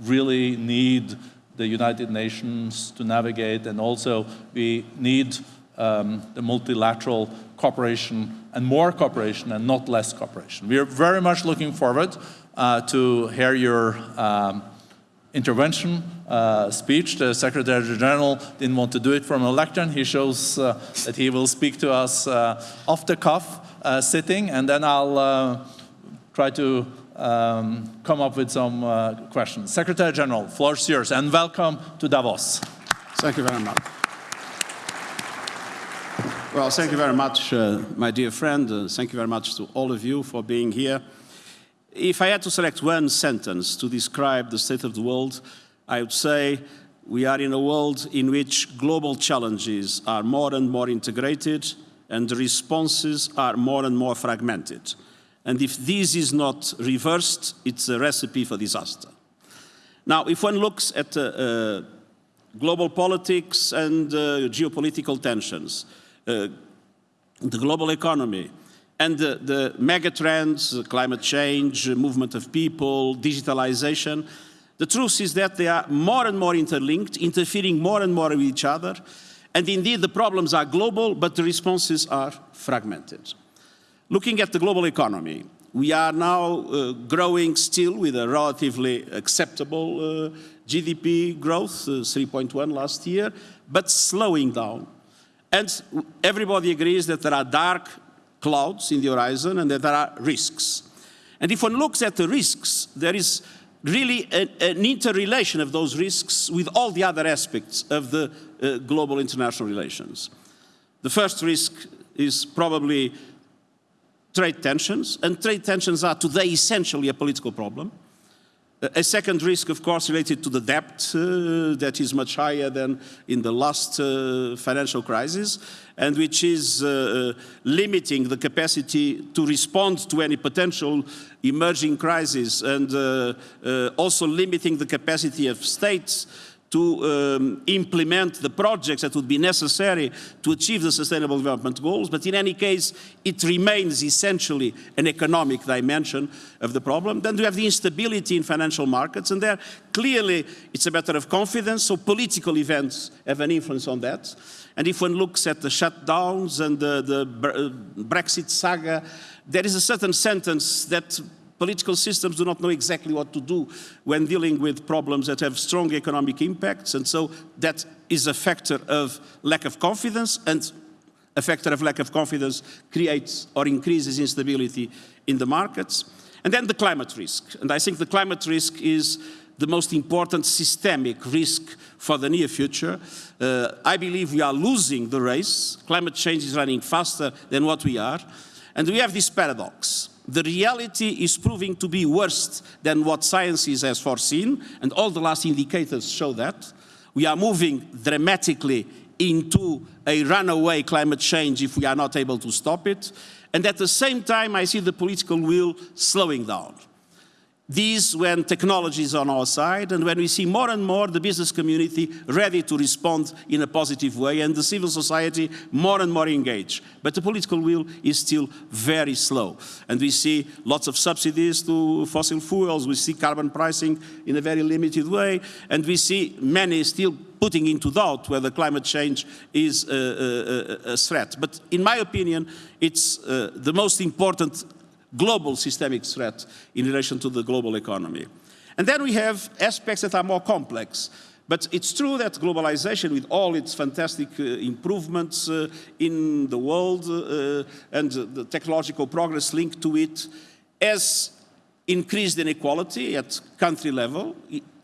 really need the United Nations to navigate and also we need um, the multilateral cooperation and more cooperation and not less cooperation. We are very much looking forward uh, to hear your um, intervention uh, speech. The Secretary General didn't want to do it from a lectern. He shows uh, that he will speak to us uh, off the cuff uh, sitting and then I'll uh, try to um, come up with some questions. Secretary General, floor is yours and welcome to Davos. Thank you very much. Well, thank you very much, uh, my dear friend. Uh, thank you very much to all of you for being here. If I had to select one sentence to describe the state of the world, I would say we are in a world in which global challenges are more and more integrated and the responses are more and more fragmented. And if this is not reversed, it's a recipe for disaster. Now, if one looks at uh, uh global politics and uh, geopolitical tensions, uh, the global economy, and the, the mega trends, climate change, movement of people, digitalization, the truth is that they are more and more interlinked, interfering more and more with each other. And indeed, the problems are global, but the responses are fragmented. Looking at the global economy, we are now uh, growing still with a relatively acceptable uh, GDP growth, uh, 3.1 last year, but slowing down. And everybody agrees that there are dark clouds in the horizon and that there are risks. And if one looks at the risks, there is really a, an interrelation of those risks with all the other aspects of the uh, global international relations. The first risk is probably trade tensions, and trade tensions are today essentially a political problem. A second risk, of course, related to the debt uh, that is much higher than in the last uh, financial crisis and which is uh, uh limiting the capacity to respond to any potential emerging crisis and uh, uh, also limiting the capacity of states to um, implement the projects that would be necessary to achieve the Sustainable Development Goals, but in any case, it remains essentially an economic dimension of the problem. Then we have the instability in financial markets, and there clearly it's a matter of confidence, so political events have an influence on that. And if one looks at the shutdowns and the, the Brexit saga, there is a certain sentence that Political systems do not know exactly what to do when dealing with problems that have strong economic impacts, and so that is a factor of lack of confidence, and a factor of lack of confidence creates or increases instability in the markets. And then the climate risk, and I think the climate risk is the most important systemic risk for the near future. Uh, I believe we are losing the race. Climate change is running faster than what we are. And we have this paradox the reality is proving to be worse than what science has foreseen, and all the last indicators show that. We are moving dramatically into a runaway climate change if we are not able to stop it. And at the same time, I see the political will slowing down. These when technology is on our side and when we see more and more the business community ready to respond in a positive way and the civil society more and more engaged. But the political will is still very slow. And we see lots of subsidies to fossil fuels, we see carbon pricing in a very limited way, and we see many still putting into doubt whether climate change is a, a, a threat. But in my opinion, it's uh, the most important global systemic threat in relation to the global economy. And then we have aspects that are more complex. But it's true that globalization, with all its fantastic uh, improvements uh, in the world uh, and the technological progress linked to it, has increased inequality at country level,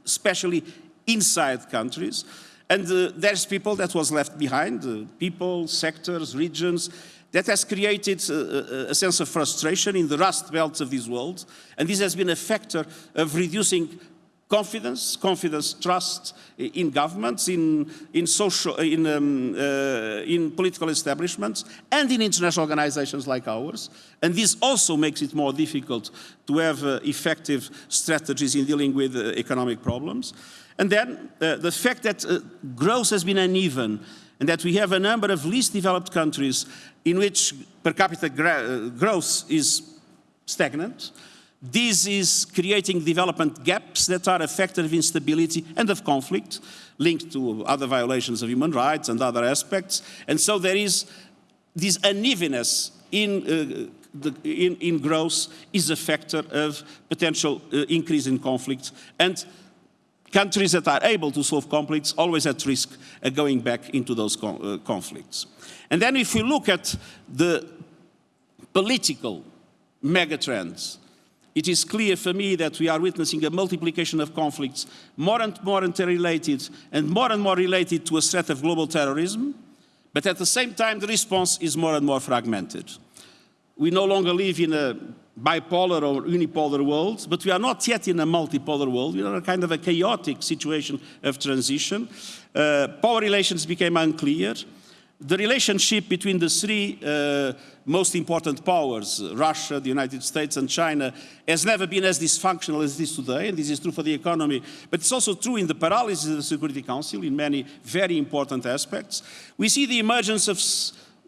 especially inside countries. And uh, there's people that was left behind, uh, people, sectors, regions, that has created a, a, sense of frustration in the rust belts of this world, and this has been a factor of reducing confidence, confidence, trust in governments, in, in, social, in, um, uh, in political establishments, and in international organizations like ours. And this also makes it more difficult to have uh, effective strategies in dealing with uh, economic problems. And then uh, the fact that uh, growth has been uneven and that we have a number of least developed countries in which per capita growth is stagnant, This is creating development gaps that are a factor of instability and of conflict, linked to other violations of human rights and other aspects. And so there is this unevenness in, uh, the, in, in, growth is a factor of potential uh, increase in conflict. And countries that are able to solve conflicts always at risk of going back into those uh, conflicts. And then if we look at the political megatrends it is clear for me that we are witnessing a multiplication of conflicts, more and more interrelated and more and more related to a threat of global terrorism, but at the same time the response is more and more fragmented. We no longer live in a bipolar or unipolar world, but we are not yet in a multipolar world. We are in a kind of a chaotic situation of transition. Uh, power relations became unclear the relationship between the three uh, most important powers, Russia, the United States and China, has never been as dysfunctional as it is today, and this is true for the economy, but it's also true in the paralysis of the Security Council in many very important aspects. We see the emergence of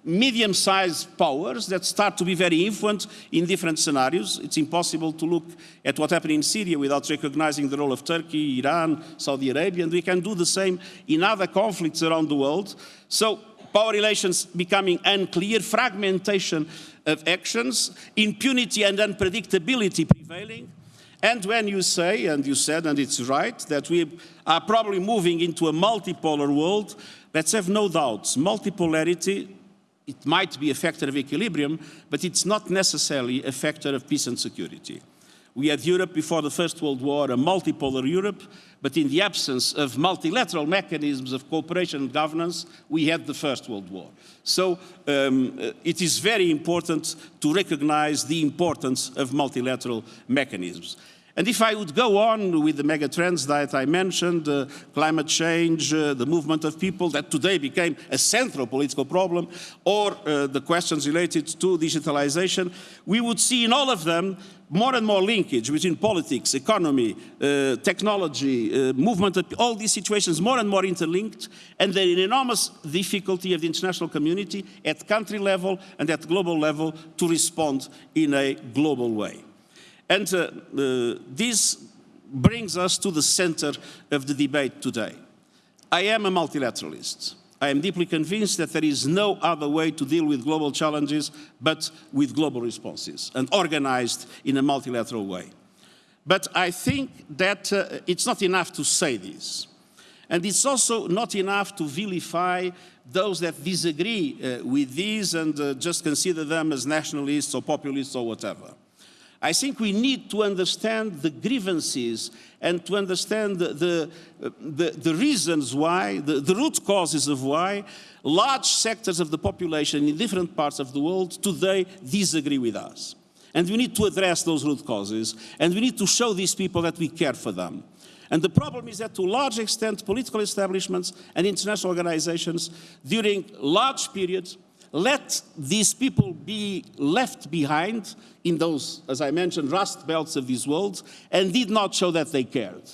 medium-sized powers that start to be very influent in different scenarios. It's impossible to look at what happened in Syria without recognizing the role of Turkey, Iran, Saudi Arabia, and we can do the same in other conflicts around the world. So power relations becoming unclear, fragmentation of actions, impunity and unpredictability prevailing. And when you say, and you said, and it's right, that we are probably moving into a multipolar world, let's have no doubts. Multipolarity, it might be a factor of equilibrium, but it's not necessarily a factor of peace and security. We had Europe before the First World War, a multipolar Europe, but in the absence of multilateral mechanisms of cooperation and governance, we had the First World War. So um, uh, it is very important to recognize the importance of multilateral mechanisms. And if I would go on with the megatrends that I mentioned, uh, climate change, uh, the movement of people that today became a central political problem, or uh, the questions related to digitalization, we would see in all of them more and more linkage between politics, economy, uh, technology, uh, movement, of all these situations more and more interlinked, and the enormous difficulty of the international community at country level and at global level to respond in a global way. And uh, uh, this brings us to the center of the debate today. I am a multilateralist. I am deeply convinced that there is no other way to deal with global challenges but with global responses and organized in a multilateral way. But I think that uh, it's not enough to say this. And it's also not enough to vilify those that disagree uh, with these and uh, just consider them as nationalists or populists or whatever. I think we need to understand the grievances and to understand the, the, the, reasons why, the, the root causes of why large sectors of the population in different parts of the world today disagree with us. And we need to address those root causes, and we need to show these people that we care for them. And the problem is that to a large extent, political establishments and international organizations during large periods let these people be left behind in those, as I mentioned, rust belts of this world and did not show that they cared.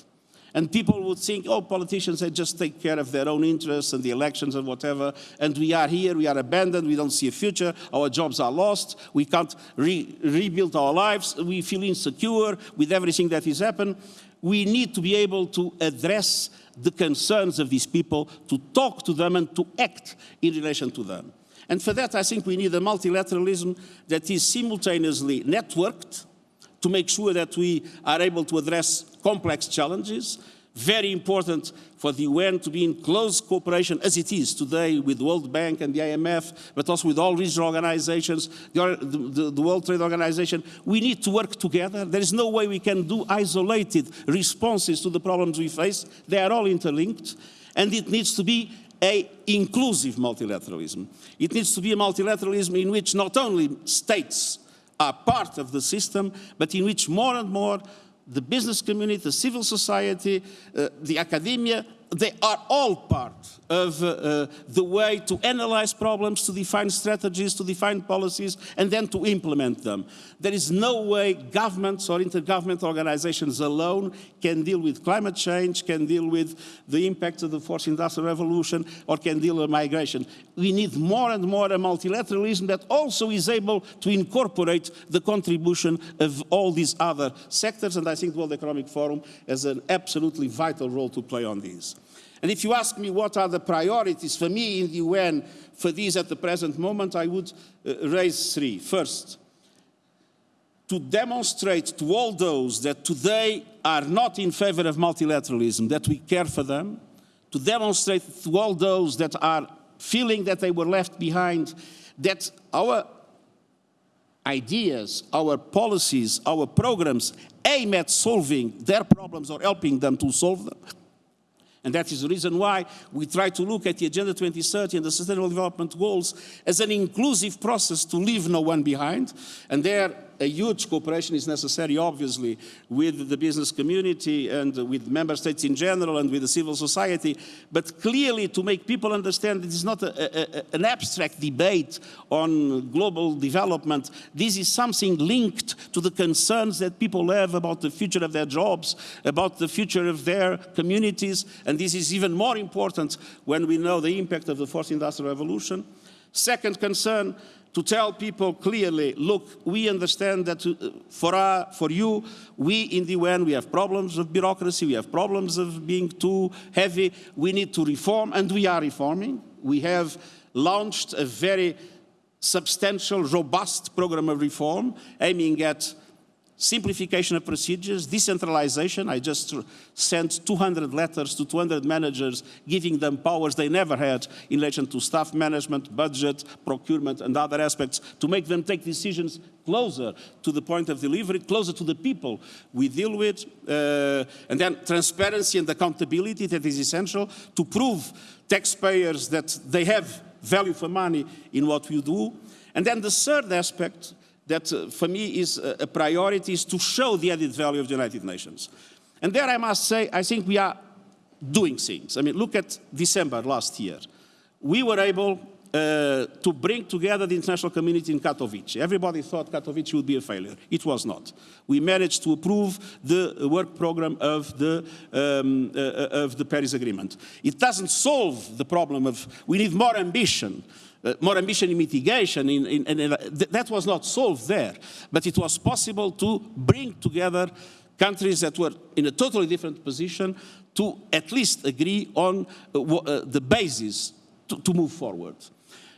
And people would think, oh, politicians, they just take care of their own interests and the elections and whatever. And we are here, we are abandoned, we don't see a future, our jobs are lost, we can't re rebuild our lives, we feel insecure with everything that has happened. We need to be able to address the concerns of these people, to talk to them and to act in relation to them. And for that, I think we need a multilateralism that is simultaneously networked to make sure that we are able to address complex challenges. Very important for the UN to be in close cooperation, as it is today, with the World Bank and the IMF, but also with all regional organizations, the, the, the World Trade Organization. We need to work together. There is no way we can do isolated responses to the problems we face. They are all interlinked. And it needs to be a inclusive multilateralism. It needs to be a multilateralism in which not only states are part of the system, but in which more and more the business community, the civil society, uh, the academia, they are all part of uh, uh, the way to analyze problems, to define strategies, to define policies, and then to implement them. There is no way governments or intergovernmental organizations alone can deal with climate change, can deal with the impact of the fourth industrial revolution, or can deal with migration. We need more and more a multilateralism that also is able to incorporate the contribution of all these other sectors, and I think the World Economic Forum has an absolutely vital role to play on these. And if you ask me what are the priorities for me in the UN for these at the present moment, I would uh, raise three. First, to demonstrate to all those that today are not in favor of multilateralism that we care for them, to demonstrate to all those that are feeling that they were left behind that our ideas, our policies, our programs aim at solving their problems or helping them to solve them. And that is the reason why we try to look at the Agenda 2030 and the Sustainable Development Goals as an inclusive process to leave no one behind. And there, a huge cooperation is necessary, obviously, with the business community and with member states in general and with the civil society, but clearly to make people understand this is not a, a, an abstract debate on global development. This is something linked to the concerns that people have about the future of their jobs, about the future of their communities, and this is even more important when we know the impact of the fourth industrial revolution. Second concern, to tell people clearly, look, we understand that uh, for, our, for you, we in the UN, we have problems of bureaucracy, we have problems of being too heavy, we need to reform, and we are reforming. We have launched a very substantial, robust program of reform aiming at simplification of procedures, decentralization. I just sent 200 letters to 200 managers giving them powers they never had in relation to staff management, budget, procurement, and other aspects to make them take decisions closer to the point of delivery, closer to the people we deal with. Uh, and then transparency and accountability that is essential to prove taxpayers that they have value for money in what we do. And then the third aspect that uh, for me is a, priority is to show the added value of the United Nations. And there I must say, I think we are doing things. I mean, look at December last year. We were able uh, to bring together the international community in Katowice. Everybody thought Katowice would be a failure. It was not. We managed to approve the work program of the, um, uh, uh of the Paris Agreement. It doesn't solve the problem of, we need more ambition uh, more ambition in mitigation, in, in, in, th that was not solved there. But it was possible to bring together countries that were in a totally different position to at least agree on uh, uh the basis to, to move forward.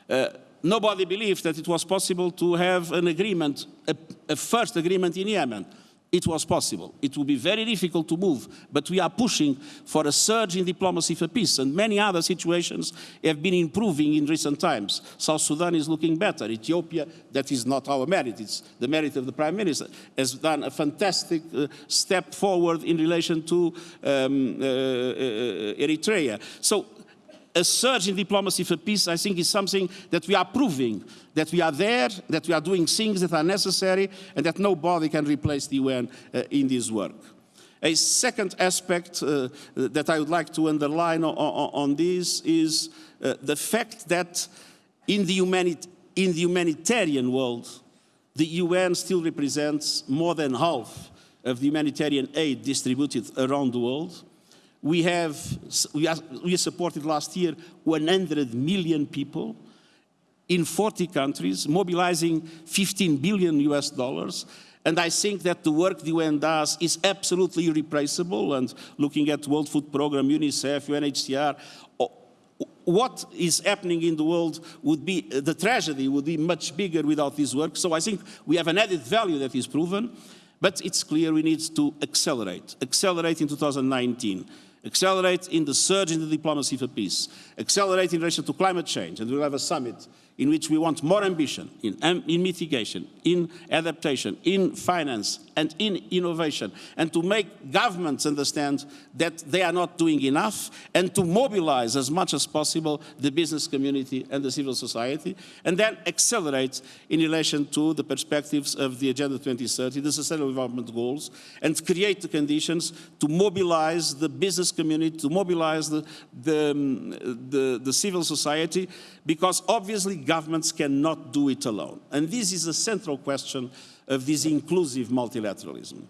Uh, nobody believed that it was possible to have an agreement, a, a first agreement in Yemen it was possible. It will be very difficult to move, but we are pushing for a surge in diplomacy for peace, and many other situations have been improving in recent times. South Sudan is looking better. Ethiopia, that is not our merit, it's the merit of the Prime Minister, has done a fantastic uh, step forward in relation to um, uh, uh, Eritrea. So a surge in diplomacy for peace, I think, is something that we are proving, that we are there, that we are doing things that are necessary, and that nobody can replace the UN uh, in this work. A second aspect uh, that I would like to underline on, on, this is uh, the fact that in the, in the humanitarian world, the UN still represents more than half of the humanitarian aid distributed around the world. We have, we, are, we supported last year 100 million people in 40 countries, mobilizing 15 billion US dollars. And I think that the work the UN does is absolutely irreplaceable. And looking at World Food Programme, UNICEF, UNHCR, what is happening in the world would be, the tragedy would be much bigger without this work. So I think we have an added value that is proven, but it's clear we need to accelerate, accelerate in 2019 accelerate in the surge in the diplomacy for peace, accelerate in relation to climate change, and we'll have a summit in which we want more ambition in, um, in mitigation, in adaptation, in finance, and in innovation, and to make governments understand that they are not doing enough, and to mobilize as much as possible the business community and the civil society, and then accelerate in relation to the perspectives of the Agenda 2030, the Sustainable Development Goals, and create the conditions to mobilize the business community, to mobilize the, the, um, the, the civil society, because obviously governments cannot do it alone. And this is a central question of this inclusive multilateralism,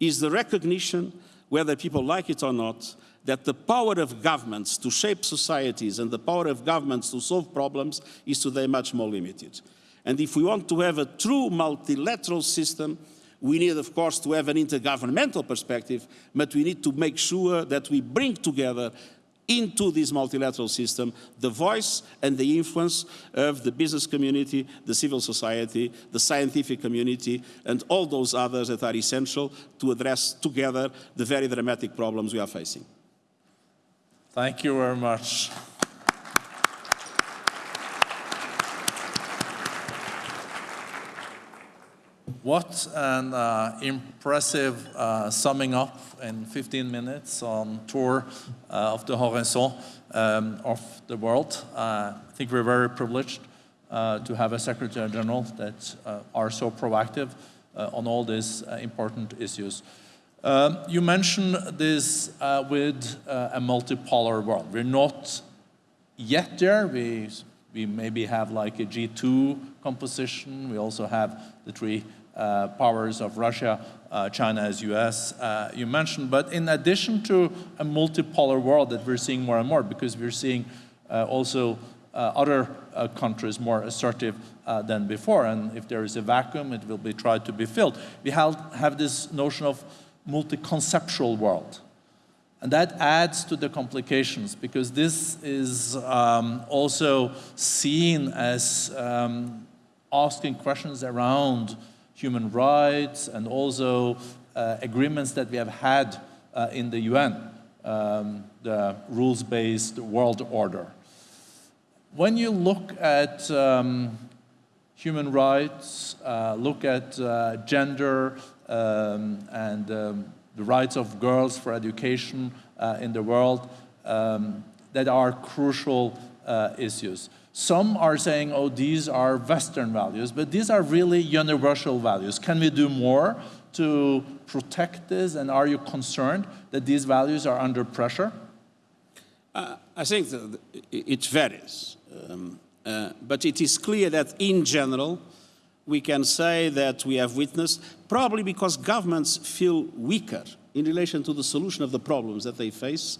is the recognition, whether people like it or not, that the power of governments to shape societies and the power of governments to solve problems is today much more limited. And if we want to have a true multilateral system, we need, of course, to have an intergovernmental perspective, but we need to make sure that we bring together into this multilateral system the voice and the influence of the business community, the civil society, the scientific community, and all those others that are essential to address together the very dramatic problems we are facing. Thank you very much. What an uh, impressive uh, summing up in 15 minutes on tour uh, of the horizon um, of the world. Uh, I think we're very privileged uh, to have a Secretary General that uh, are so proactive on all these important issues. Um, you mentioned this with a multipolar world. We're not yet there. We, we maybe have like a G2 composition. We also have the three uh, powers of Russia, uh, China as US, uh, you mentioned. But in addition to a multipolar world that we're seeing more and more, because we're seeing uh, also uh, other countries more assertive than before, and if there is a vacuum, it will be tried to be filled. We have, have this notion of multi-conceptual world. And that adds to the complications because this is um, also seen as um, asking questions around human rights and also uh, agreements that we have had uh, in the UN, um, the rules-based world order. When you look at um, human rights, uh, look at gender um, and um, the rights of girls for education in the world, um, that are crucial issues. Some are saying, oh, these are Western values, but these are really universal values. Can we do more to protect this? And are you concerned that these values are under pressure? Uh, I think it varies. Um, uh, but it is clear that in general, we can say that we have witnessed, probably because governments feel weaker in relation to the solution of the problems that they face,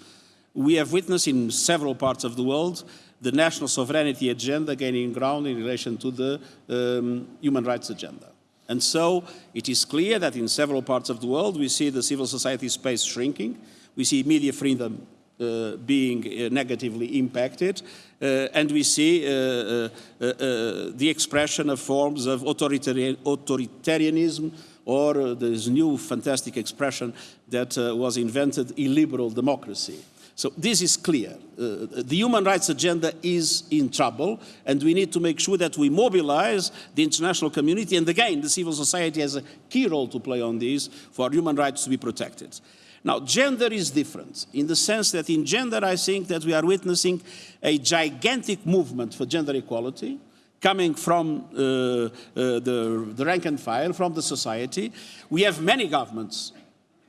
we have witnessed in several parts of the world the national sovereignty agenda gaining ground in relation to the um, human rights agenda. And so it is clear that in several parts of the world we see the civil society space shrinking, we see media freedom uh, being uh, negatively impacted, uh, and we see uh, uh, uh, the expression of forms of authoritarian, authoritarianism or this new fantastic expression that was invented, illiberal democracy. So this is clear. Uh, the human rights agenda is in trouble, and we need to make sure that we mobilize the international community, and again, the civil society has a key role to play on this for human rights to be protected. Now, gender is different in the sense that in gender, I think that we are witnessing a gigantic movement for gender equality, coming from uh, uh, the, the rank and file, from the society. We have many governments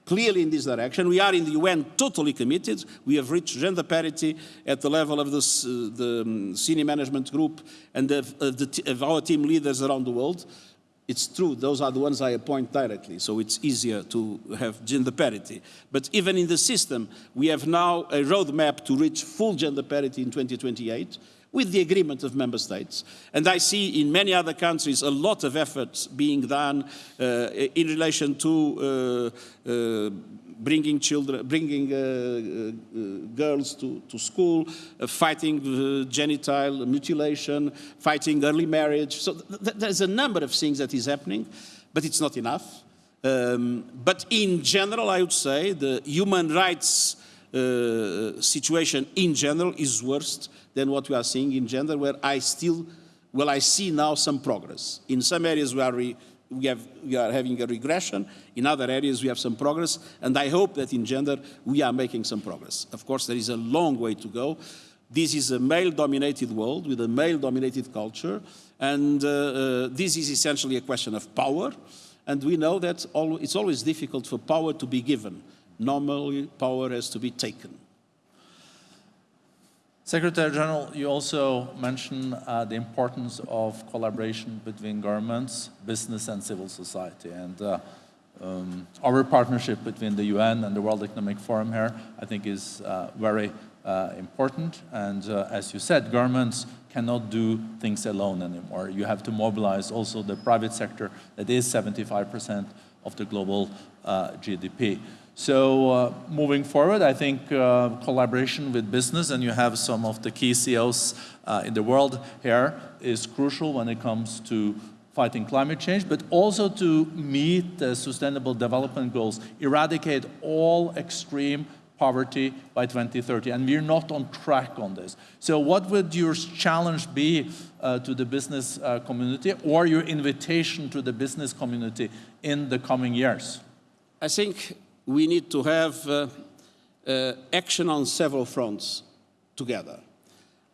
clearly in this direction. We are in the UN totally committed. We have reached gender parity at the level of uh, the um, senior management group and of, of, the, of our team leaders around the world. It's true, those are the ones I appoint directly, so it's easier to have gender parity. But even in the system, we have now a roadmap to reach full gender parity in 2028 with the agreement of member states. And I see in many other countries a lot of efforts being done uh, in relation to uh, uh, bringing children, bringing uh, uh, girls to, to school, uh, fighting genital mutilation, fighting early marriage. So th there's a number of things that is happening, but it's not enough. Um, but in general, I would say the human rights situation in general is worse than what we are seeing in gender, where I still, well, I see now some progress. In some areas we, we, have, we are having a regression, in other areas we have some progress, and I hope that in gender we are making some progress. Of course, there is a long way to go. This is a male-dominated world with a male-dominated culture, and uh, uh, this is essentially a question of power, and we know that it's always difficult for power to be given. Normally, power has to be taken. Secretary General, you also mentioned uh, the importance of collaboration between governments, business and civil society. And uh, um, our partnership between the UN and the World Economic Forum here, I think is uh, very uh, important. And uh, as you said, governments cannot do things alone anymore. You have to mobilize also the private sector that is 75% of the global uh, GDP. So uh, moving forward, I think uh, collaboration with business, and you have some of the key CEOs uh, in the world here, is crucial when it comes to fighting climate change, but also to meet the sustainable development goals, eradicate all extreme poverty by 2030, and we're not on track on this. So what would your challenge be uh, to the business uh, community or your invitation to the business community in the coming years? I think we need to have uh, uh, action on several fronts together.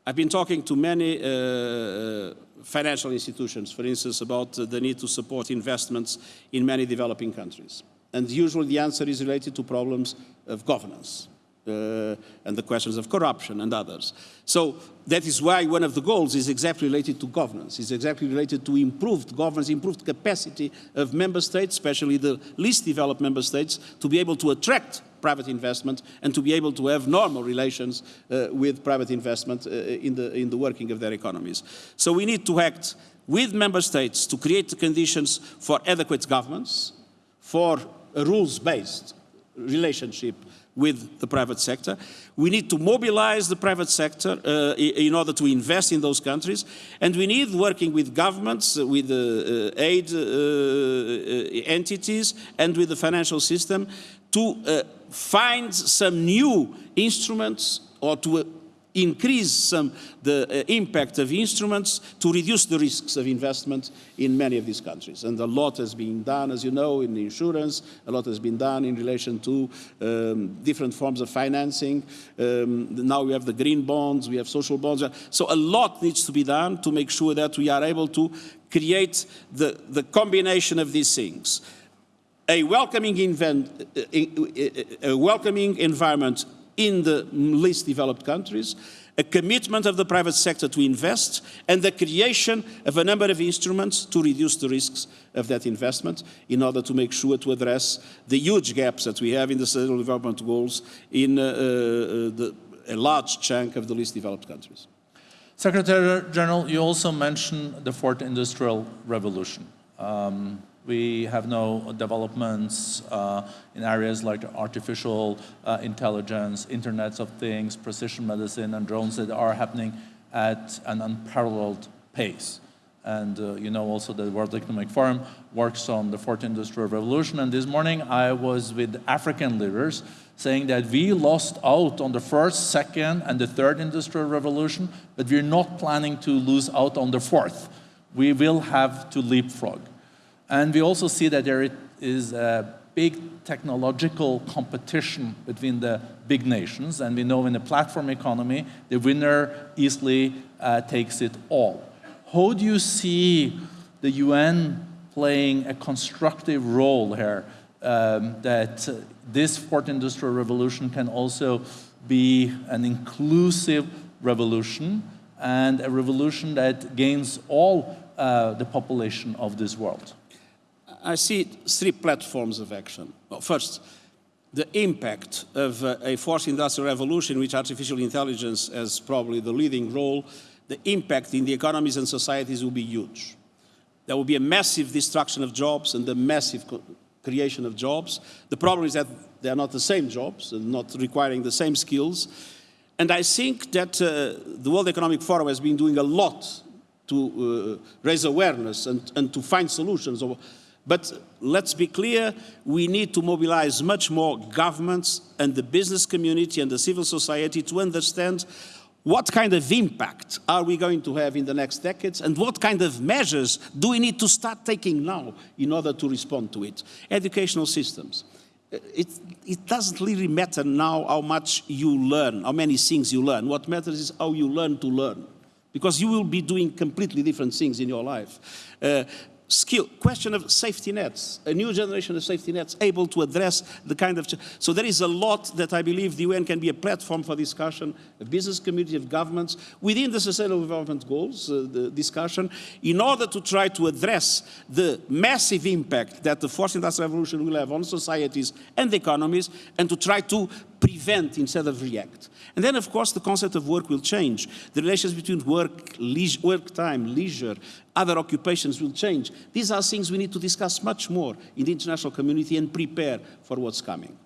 I've been talking to many uh, financial institutions, for instance, about the need to support investments in many developing countries. And usually the answer is related to problems of governance uh, and the questions of corruption and others. So that is why one of the goals is exactly related to governance, is exactly related to improved governance, improved capacity of member states, especially the least developed member states, to be able to attract private investment and to be able to have normal relations uh, with private investment uh, in, the, in the working of their economies. So we need to act with member states to create the conditions for adequate governance, for a rules-based relationship with the private sector. We need to mobilize the private sector uh, in order to invest in those countries. And we need working with governments, uh, with uh, aid uh, uh, entities, and with the financial system to uh, find some new instruments or to increase some the uh, impact of instruments to reduce the risks of investment in many of these countries. And a lot has been done, as you know, in insurance, a lot has been done in relation to um, different forms of financing. Um, now we have the green bonds, we have social bonds. So a lot needs to be done to make sure that we are able to create the, the combination of these things. A welcoming, event, uh, uh, a welcoming environment in the least developed countries, a commitment of the private sector to invest, and the creation of a number of instruments to reduce the risks of that investment in order to make sure to address the huge gaps that we have in the sustainable development goals in uh, uh, the, a large chunk of the least developed countries. Secretary General, you also mentioned the fourth industrial revolution. Um, we have no developments uh, in areas like artificial uh, intelligence, Internet of Things, precision medicine, and drones that are happening at an unparalleled pace. And uh, you know also the World Economic Forum works on the fourth industrial revolution. And this morning I was with African leaders saying that we lost out on the first, second, and the third industrial revolution, but we're not planning to lose out on the fourth. We will have to leapfrog. And we also see that there is a big technological competition between the big nations. And we know in the platform economy, the winner easily uh, takes it all. How do you see the UN playing a constructive role here um, that uh, this fourth industrial revolution can also be an inclusive revolution and a revolution that gains all uh, the population of this world? I see three platforms of action. Well, first, the impact of uh, a fourth industrial revolution, which artificial intelligence has probably the leading role, the impact in the economies and societies will be huge. There will be a massive destruction of jobs and a massive creation of jobs. The problem is that they are not the same jobs and not requiring the same skills. And I think that uh, the World Economic Forum has been doing a lot to uh, raise awareness and, and to find solutions. But let's be clear, we need to mobilize much more governments and the business community and the civil society to understand what kind of impact are we going to have in the next decades and what kind of measures do we need to start taking now in order to respond to it. Educational systems. It, it doesn't really matter now how much you learn, how many things you learn. What matters is how you learn to learn because you will be doing completely different things in your life. Uh, skill, question of safety nets, a new generation of safety nets able to address the kind of, so there is a lot that I believe the UN can be a platform for discussion, a business community of governments within the Sustainable Development Goals, uh, the discussion, in order to try to address the massive impact that the fourth industrial revolution will have on societies and economies, and to try to prevent instead of react. And then, of course, the concept of work will change. The relations between work, work time, leisure, other occupations will change. These are things we need to discuss much more in the international community and prepare for what's coming.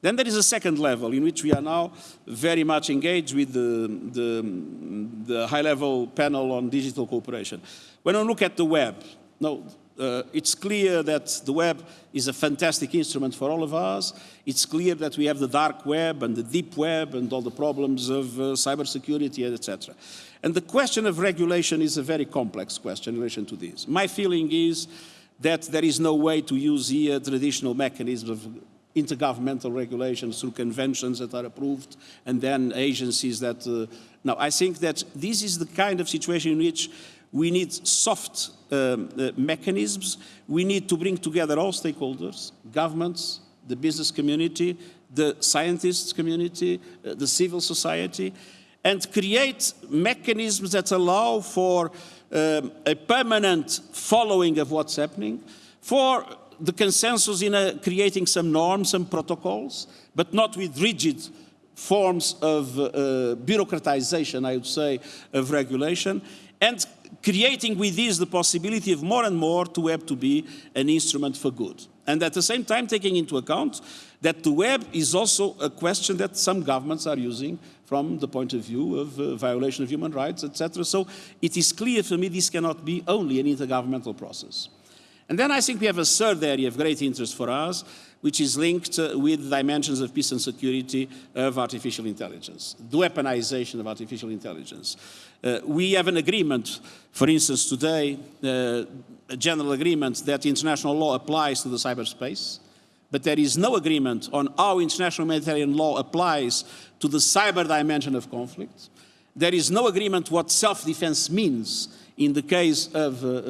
Then there is a second level in which we are now very much engaged with the, the, the high-level panel on digital cooperation. When I look at the web, no, uh, it's clear that the web is a fantastic instrument for all of us. It's clear that we have the dark web and the deep web and all the problems of uh, cybersecurity, etc. And the question of regulation is a very complex question in relation to this. My feeling is that there is no way to use here traditional mechanisms of intergovernmental regulations through conventions that are approved and then agencies that... Uh, now, I think that this is the kind of situation in which we need soft um, uh, mechanisms. We need to bring together all stakeholders, governments, the business community, the scientists community, uh, the civil society, and create mechanisms that allow for um, a permanent following of what's happening, for the consensus in a, creating some norms, and protocols, but not with rigid forms of uh, bureaucratization, I would say, of regulation, and creating with this the possibility of more and more to web to be an instrument for good. And at the same time taking into account that the web is also a question that some governments are using from the point of view of uh, violation of human rights, etc. So it is clear for me this cannot be only an intergovernmental process. And then I think we have a third area of great interest for us, which is linked uh, with dimensions of peace and security of artificial intelligence, the weaponization of artificial intelligence. Uh, we have an agreement, for instance, today, uh, a general agreement that international law applies to the cyberspace, but there is no agreement on how international humanitarian law applies to the cyber dimension of conflict. There is no agreement what self-defense means in the case of uh, uh,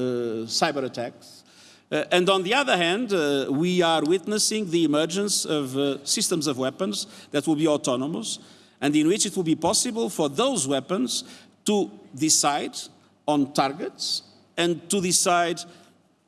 cyber attacks. Uh, and on the other hand, uh, we are witnessing the emergence of uh, systems of weapons that will be autonomous and in which it will be possible for those weapons to decide on targets and to decide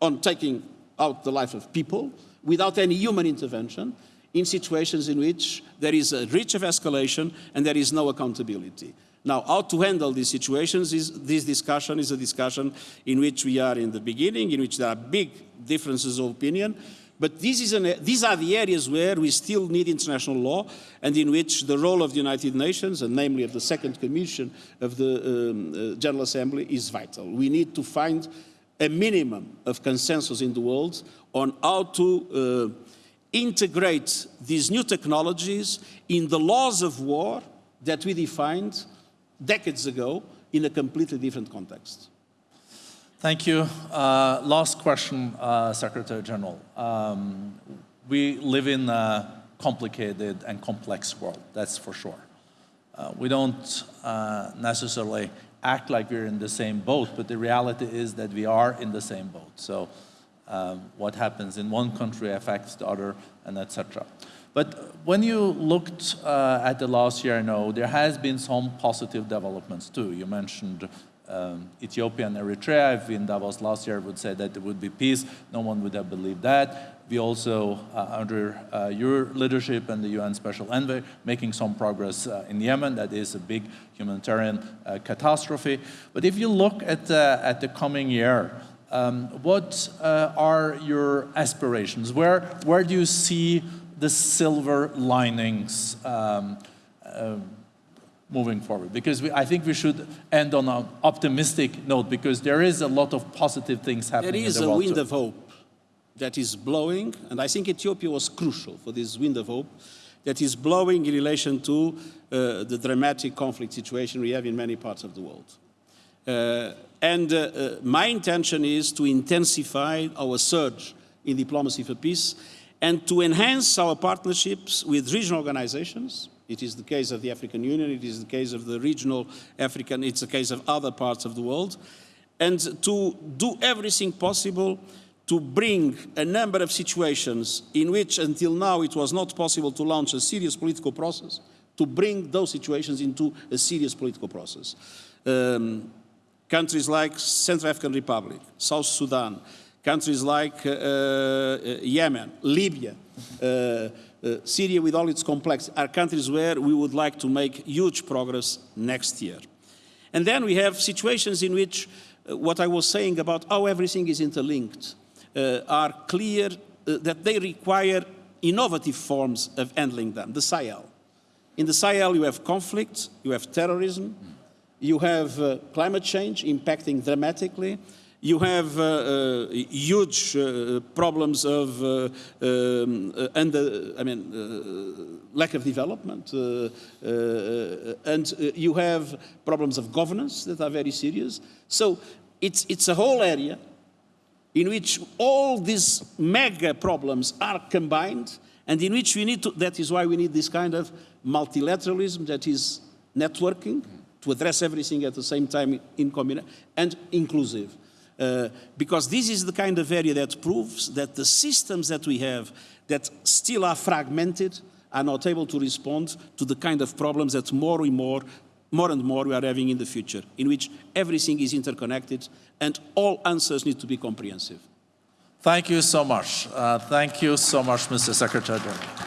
on taking out the life of people without any human intervention in situations in which there is a reach of escalation and there is no accountability. Now, how to handle these situations is this discussion is a discussion in which we are in the beginning, in which there are big differences of opinion, but an, these are the areas where we still need international law and in which the role of the United Nations, and namely of the Second Commission of the um, uh, General Assembly, is vital. We need to find a minimum of consensus in the world on how to uh, integrate these new technologies in the laws of war that we defined decades ago in a completely different context. Thank you. Uh, last question, uh, Secretary General. Um, we live in a complicated and complex world, that's for sure. Uh, we don't uh, necessarily act like we're in the same boat, but the reality is that we are in the same boat. So um, what happens in one country affects the other, and etc. But when you looked uh, at the last year, no, there has been some positive developments too. You mentioned um, Ethiopia and Eritrea, if in Davos last year would say that there would be peace, no one would have believed that. We also, uh, under uh, your leadership and the UN Special Envoy, making some progress uh, in Yemen. That is a big humanitarian uh, catastrophe. But if you look at, at the coming year, um, what uh, are your aspirations? Where, where do you see the silver linings um, uh, moving forward because we, I think we should end on an optimistic note because there is a lot of positive things happening. There is the a wind too. of hope that is blowing, and I think Ethiopia was crucial for this wind of hope that is blowing in relation to uh, the dramatic conflict situation we have in many parts of the world. Uh, and uh, uh my intention is to intensify our surge in diplomacy for peace and to enhance our partnerships with regional organizations, it is the case of the African Union, it is the case of the regional African, it's the case of other parts of the world, and to do everything possible to bring a number of situations in which until now it was not possible to launch a serious political process, to bring those situations into a serious political process. Um, countries like Central African Republic, South Sudan, countries like uh, uh, Yemen, Libya, uh, Syria with all its complexity are countries where we would like to make huge progress next year. And then we have situations in which what I was saying about how everything is interlinked uh, are clear uh, that they require innovative forms of handling them. The Sahel. In the Sahel, you have conflict, you have terrorism, you have uh, climate change impacting dramatically. You have uh, uh, huge uh, problems of uh, um, I mean, lack of development, and you have problems of governance that are very serious. So it's, it's a whole area in which all these mega problems are combined and in which we need to, that is why we need this kind of multilateralism that is networking to address everything at the same time in communi- and inclusive. Uh, because this is the kind of area that proves that the systems that we have that still are fragmented are not able to respond to the kind of problems that more and more, more and more we are having in the future, in which everything is interconnected and all answers need to be comprehensive. Thank you so much. Uh, thank you so much, Mr. Secretary General.